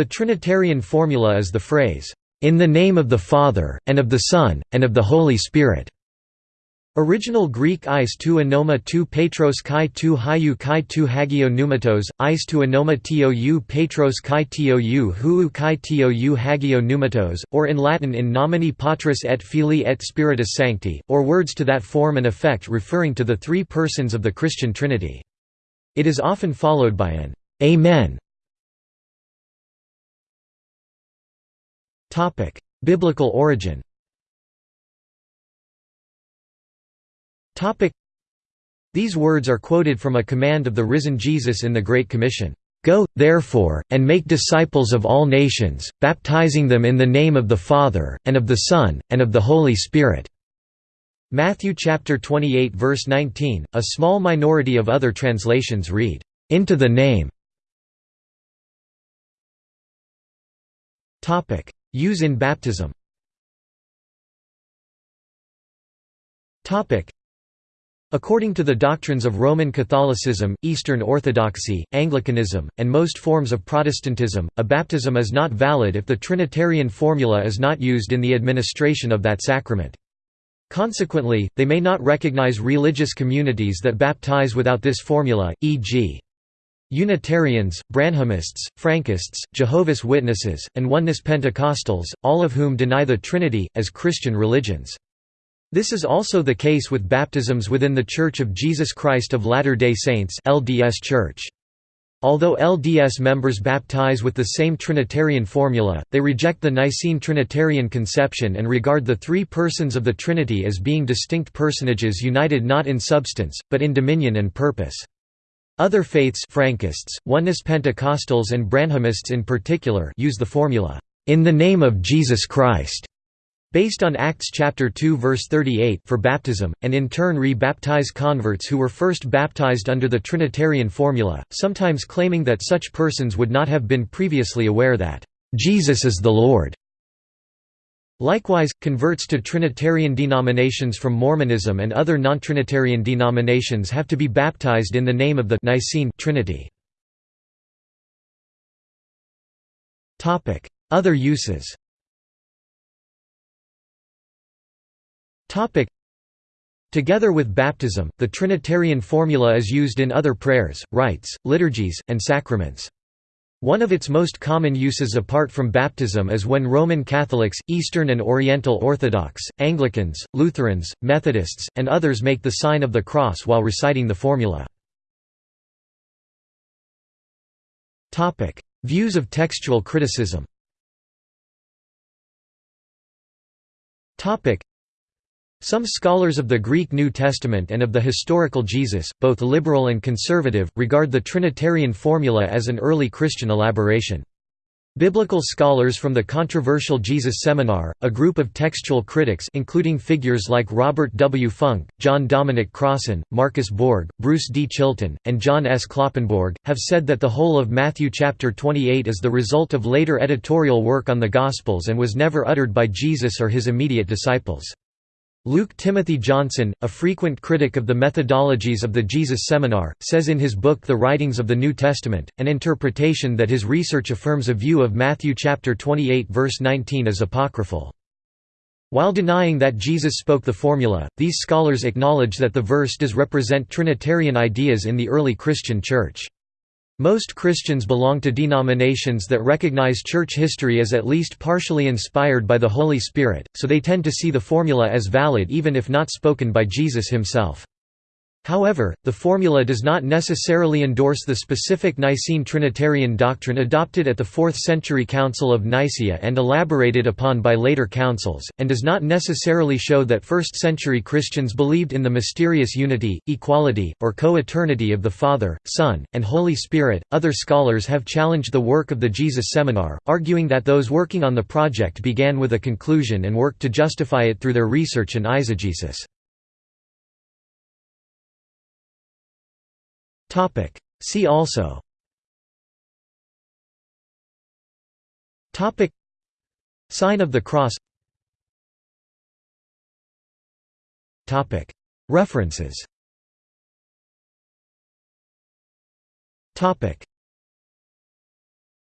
The Trinitarian formula is the phrase, "...in the name of the Father, and of the Son, and of the Holy Spirit." Original Greek eis tu anoma tu petros kai hiu kai hagio pneumatos, eis tu anoma tou petros kai tou huu kai tou hagio pneumatos, or in Latin in nomine Patris et Filii et Spiritus Sancti, or words to that form and effect referring to the three persons of the Christian Trinity. It is often followed by an Amen. Biblical origin. These words are quoted from a command of the risen Jesus in the Great Commission, "'Go, therefore, and make disciples of all nations, baptizing them in the name of the Father, and of the Son, and of the Holy Spirit." Matthew chapter 28 verse 19, a small minority of other translations read, "'into the name". Use in baptism According to the doctrines of Roman Catholicism, Eastern Orthodoxy, Anglicanism, and most forms of Protestantism, a baptism is not valid if the Trinitarian formula is not used in the administration of that sacrament. Consequently, they may not recognize religious communities that baptize without this formula, e.g. Unitarians, Branhamists, Frankists, Jehovah's Witnesses, and Oneness Pentecostals, all of whom deny the Trinity, as Christian religions. This is also the case with baptisms within The Church of Jesus Christ of Latter-day Saints LDS Church. Although LDS members baptize with the same Trinitarian formula, they reject the Nicene Trinitarian conception and regard the three persons of the Trinity as being distinct personages united not in substance, but in dominion and purpose. Other faiths Frankists, Oneness Pentecostals and Branhamists in particular use the formula, "...in the name of Jesus Christ." based on Acts chapter 2 verse 38 for baptism, and in turn re-baptize converts who were first baptized under the Trinitarian formula, sometimes claiming that such persons would not have been previously aware that, "...Jesus is the Lord." Likewise, converts to Trinitarian denominations from Mormonism and other non-Trinitarian denominations have to be baptized in the name of the Nicene Trinity. Other uses Topic. Together with baptism, the Trinitarian formula is used in other prayers, rites, liturgies, and sacraments. One of its most common uses apart from baptism is when Roman Catholics, Eastern and Oriental Orthodox, Anglicans, Lutherans, Methodists, and others make the sign of the cross while reciting the formula. Views of textual criticism some scholars of the Greek New Testament and of the historical Jesus, both liberal and conservative, regard the Trinitarian formula as an early Christian elaboration. Biblical scholars from the controversial Jesus Seminar, a group of textual critics including figures like Robert W. Funk, John Dominic Crossan, Marcus Borg, Bruce D. Chilton, and John S. Kloppenborg, have said that the whole of Matthew chapter 28 is the result of later editorial work on the Gospels and was never uttered by Jesus or his immediate disciples. Luke Timothy Johnson, a frequent critic of the methodologies of the Jesus Seminar, says in his book The Writings of the New Testament, an interpretation that his research affirms a view of Matthew chapter 28 verse 19 as apocryphal. While denying that Jesus spoke the formula, these scholars acknowledge that the verse does represent Trinitarian ideas in the early Christian Church. Most Christians belong to denominations that recognize church history as at least partially inspired by the Holy Spirit, so they tend to see the formula as valid even if not spoken by Jesus himself. However, the formula does not necessarily endorse the specific Nicene Trinitarian doctrine adopted at the 4th century Council of Nicaea and elaborated upon by later councils, and does not necessarily show that 1st century Christians believed in the mysterious unity, equality, or co eternity of the Father, Son, and Holy Spirit. Other scholars have challenged the work of the Jesus Seminar, arguing that those working on the project began with a conclusion and worked to justify it through their research and eisegesis. Topic. See also. Topic. Sign of the Cross. Topic. References. Topic